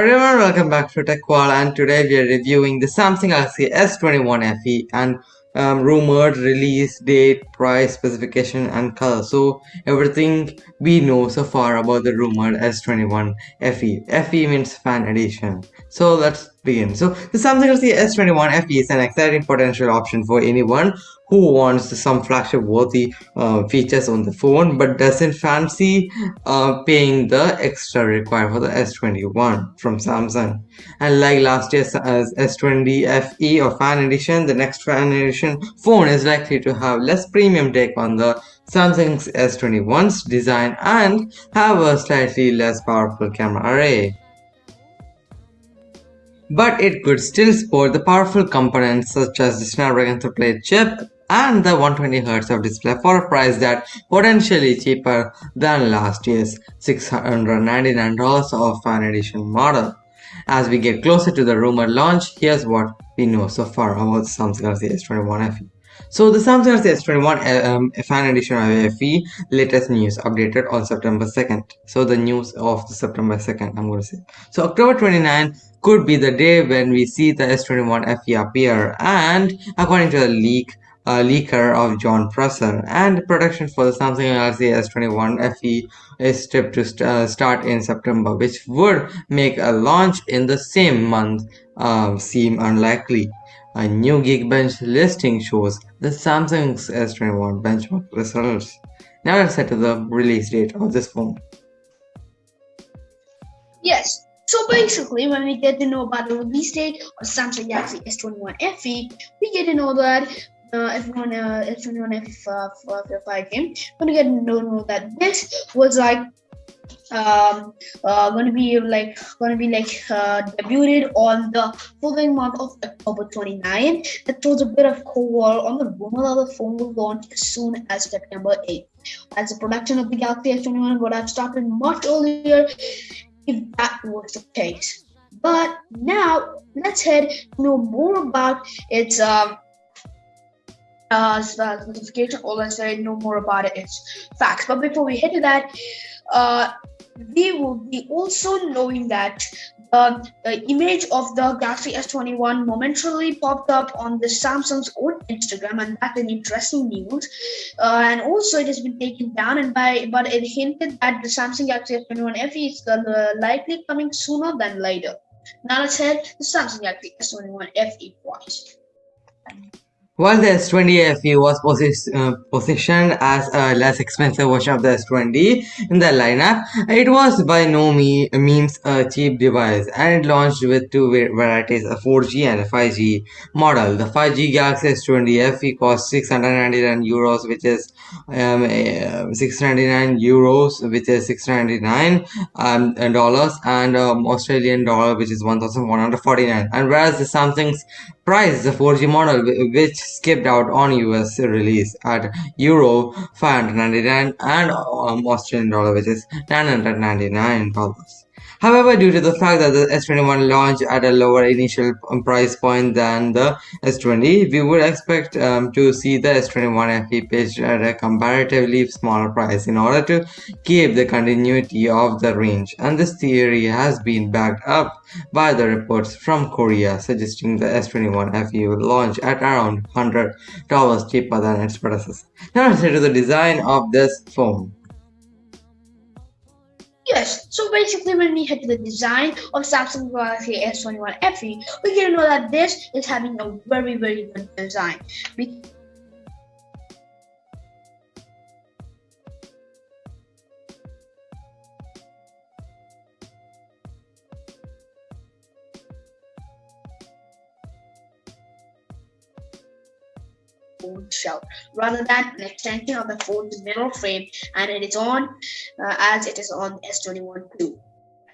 Everyone, welcome back to TechWall and today we are reviewing the Samsung Galaxy S21 FE and um, rumored release date, price, specification and color. So everything we know so far about the rumored S21 FE. FE means fan edition. So let's begin. So the Samsung Galaxy S21 FE is an exciting potential option for anyone who wants some flagship worthy uh, features on the phone but doesn't fancy uh, paying the extra required for the S21 from Samsung. And like last year's uh, S20 FE or Fan Edition, the next Fan Edition phone is likely to have less premium take on the Samsung's S21's design and have a slightly less powerful camera array but it could still support the powerful components such as the Snapdragon 888 chip and the 120Hz of display for a price that potentially cheaper than last year's $699 of fan edition model. As we get closer to the rumored launch, here's what we know so far about Samsung Galaxy S21 FE. So the Samsung Galaxy S21 um, fan edition of FE latest news updated on September 2nd. So the news of the September 2nd I'm going to say. So October 29 could be the day when we see the S21 FE appear and according to the leak uh, leaker of Jon Prosser, and production for the Samsung Galaxy S21 FE is tipped to st uh, start in September, which would make a launch in the same month uh, seem unlikely. A new Geekbench listing shows the Samsung's S21 benchmark results. Now let's head to the release date of this phone. Yes, so basically, when we get to know about the release date of Samsung Galaxy S21 FE, we get to know that uh, everyone uh, everyone if uh, for the fight game gonna get to know that this was like um uh gonna be like gonna be like uh debuted on the following month of october 29 that throws a bit of cold water on the rumor that the phone will launch as soon as september 8th as the production of the galaxy s21 would have started much earlier if that was the case. But now let's head know more about its um uh, specification or let's say know more about it it's facts but before we head to that uh, we will be also knowing that uh, the image of the Galaxy S21 momentarily popped up on the Samsung's own Instagram, and that's an interesting news. Uh, and also, it has been taken down, and by but it hinted that the Samsung Galaxy S21 FE is uh, likely coming sooner than later. Now let's head to the Samsung Galaxy S21 FE price. While the S20 FE was uh, positioned as a less expensive version of the S20 in the lineup, it was by no means a cheap device and it launched with two varieties, a 4G and a 5G model. The 5G Galaxy S20 FE cost 699 euros, which is um, uh, 699 euros, which is 699 um, dollars, and um, Australian dollar, which is 1149. And whereas the Samsung's price, the 4G model, which skipped out on US release at Euro 599 and um, Australian dollar which is 999 dollars. However, due to the fact that the S21 launched at a lower initial price point than the S20, we would expect um, to see the S21 FE pitched at a comparatively smaller price in order to keep the continuity of the range. And this theory has been backed up by the reports from Korea suggesting the S21 FE will launch at around $100 cheaper than its predecessor. Now let's head to the design of this phone. Yes, so basically when we head to the design of Samsung Galaxy S21 FE, we can know that this is having a very, very good design. phone shell rather than an extension of the phone's mirror frame and it is on uh, as it is on S21 too.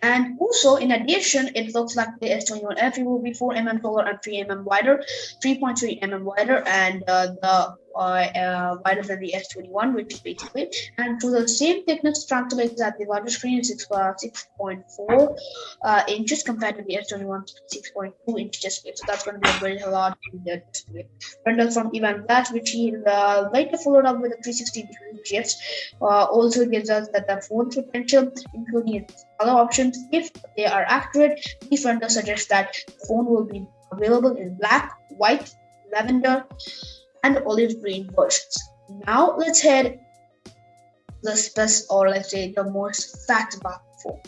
And also, in addition, it looks like the S21 FE will be 4 mm taller and 3 mm wider, 3.3 mm wider, and uh, the uh, wider than the S21, which is basically, and to the same thickness translates that the larger screen is 6, uh, 6.4 uh, inches compared to the S21 6.2 inch display. So that's going to be a very large display. Render from Evan Blass, which he uh, later followed up with a 360 degree shift, uh, also gives us that the phone's potential, including its color options, if they are accurate, the render suggests that the phone will be available in black, white, lavender, and olive green versions. Now let's head the best or let's say the most fact about the phone.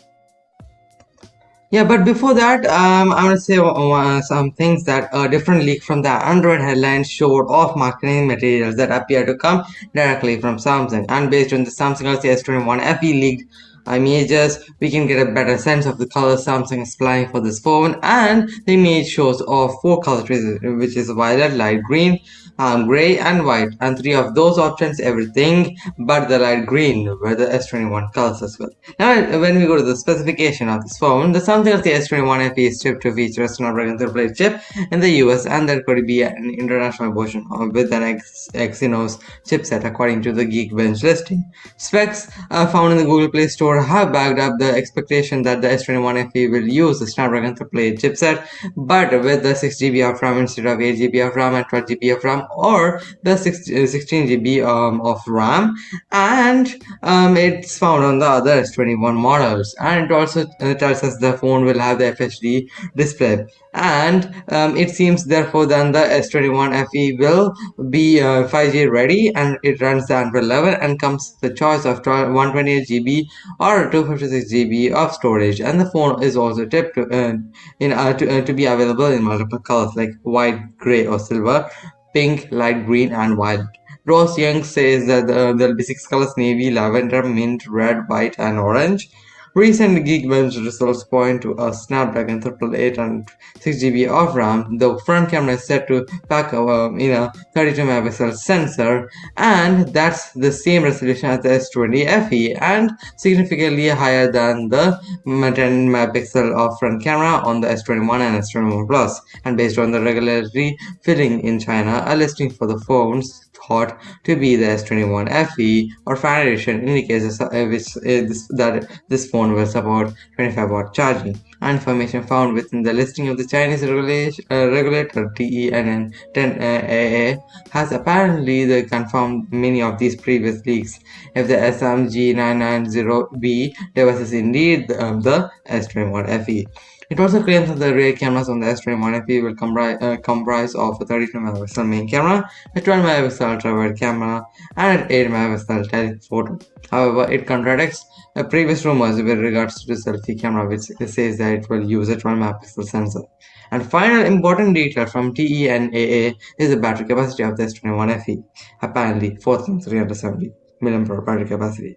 Yeah, but before that, um, I want to say uh, some things that a different leak from the Android headlines showed off marketing materials that appear to come directly from Samsung. And based on the Samsung Galaxy S21 FE leaked images, we can get a better sense of the colors Samsung is planning for this phone. And the image shows off four colors, which is violet, light green, um, gray and white and three of those options everything but the light green were the S21 colors as well. Now when we go to the specification of this phone, the Samsung the S21 FE is shipped to feature a Snapdragon 888 chip in the US and there could be an international version with an X Exynos chipset according to the Geekbench listing. Specs uh, found in the Google Play Store have backed up the expectation that the S21 FE will use the Snapdragon 888 chipset but with the 6GB of RAM instead of 8GB of RAM and 12GB of RAM or the 16, GB uh, um, of RAM. And um, it's found on the other S21 models. And it also uh, tells us the phone will have the FHD display. And um, it seems therefore then the S21 FE will be uh, 5G ready and it runs the Android 11 and comes the choice of 128 GB or 256 GB of storage. And the phone is also tipped uh, in, uh, to, uh, to be available in multiple colors like white, gray or silver pink, light green, and violet. Ross Young says that uh, there'll be six colors navy, lavender, mint, red, white, and orange. Recent Geekbench results point to a Snapdragon 888 and 6GB of RAM. The front camera is set to pack in a 32 megapixel sensor and that's the same resolution as the S20 FE and significantly higher than the 10 megapixel of front camera on the S21 and S21 Plus. And based on the regulatory filling in China, a listing for the phones thought to be the S21 FE or fan edition indicates uh, that this phone will support 25 watt charging. Information found within the listing of the Chinese regulation, uh, regulator TENN 10AA uh, has apparently confirmed many of these previous leaks. If the SMG990B device is indeed um, the S21 FE. It also claims that the rear cameras on the S21 FE will comprise, uh, comprise of a 32 megapixel main camera, a 12 megapixel ultra-wide camera, and an 8 megapixel telephoto. However, it contradicts uh, previous rumors with regards to the selfie camera, which says that it will use a 12 megapixel sensor. And final important detail from TENAA is the battery capacity of the S21 FE, apparently 4370 mAh battery capacity.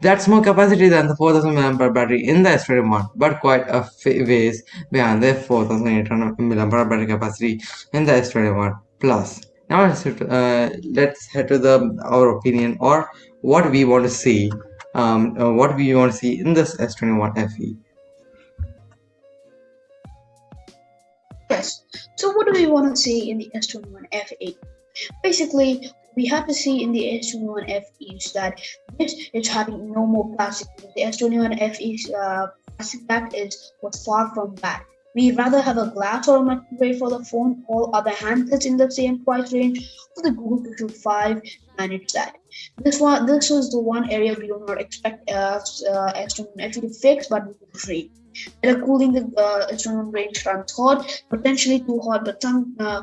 That's more capacity than the 4000 mAh battery in the S21, but quite a ways behind the 4800 mAh battery capacity in the S21 Plus. Now let's, uh, let's head to the our opinion or what we want to see, um, uh, what we want to see in this S21 FE. Yes. So what do we want to see in the S21 FE? Basically, we have to see in the S21 FE is that this is having no more plastic. The S21 FE's uh, plastic back is what's far from bad. We rather have a glass or a material for the phone. or other handsets in the same price range for the Google Pixel 5 manage that. This one, this was the one area we do not expect uh, uh, S21 FE to fix, but we will trade. Better cooling the uh, S21 range runs hot, potentially too hot, but some uh,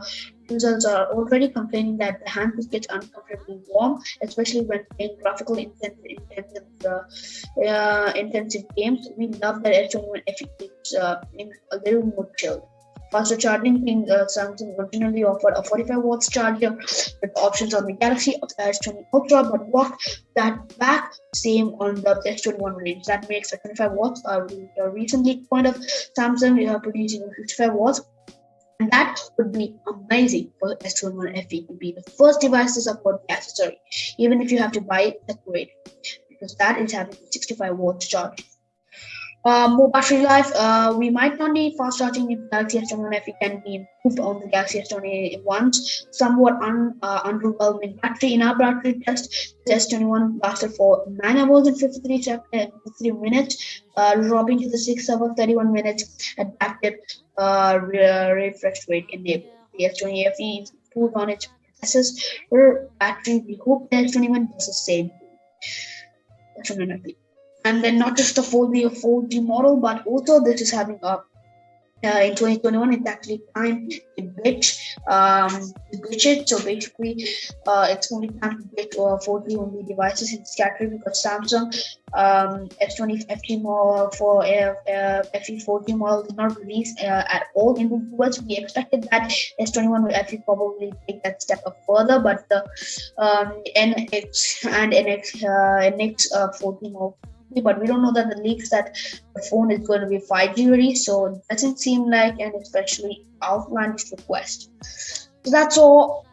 Users are already complaining that the handset gets uncomfortably warm, especially when playing graphical intensive, intensive, uh, uh, intensive games. We love that S21 keeps uh, a little more chilled. Faster charging being uh, Samsung originally offered a 45 watts charger with options on the Galaxy S20 Ultra, but walked that back same on the S21 range. That makes a 25 watts. Uh, recently point of Samsung uh, producing 55 watts and that would be amazing for S21 FE to be the first device to support the accessory, even if you have to buy it separate, because that is having 65 watts charge. Uh, more battery life. Uh, we might not need fast charging if Galaxy S21 FE can be improved on the Galaxy S21 once. Somewhat un, uh, underwhelming battery in our battery test. The S21 lasted for 9 hours and 53, seconds, 53 minutes, uh, dropping to the 6 hours 31 minutes adaptive uh, refresh rate enabled. The S20 FE improved on its predecessor battery. We hope the S21 does the same. S21 FE and then not just the 4G or 4G model, but also this is having a uh, in 2021 it's actually time to glitch um to glitch it. So basically uh it's only time to glitch uh, 4G only devices in this category because Samsung um S20 FE model for uh, uh, FE 4G model did not release uh, at all in the US we expected that S21 will actually probably take that step up further but the um NX and NX uh, NX uh, 4G model but we don't know that the leaks that the phone is going to be 5G ready, so it doesn't seem like an especially outlandish request. So that's all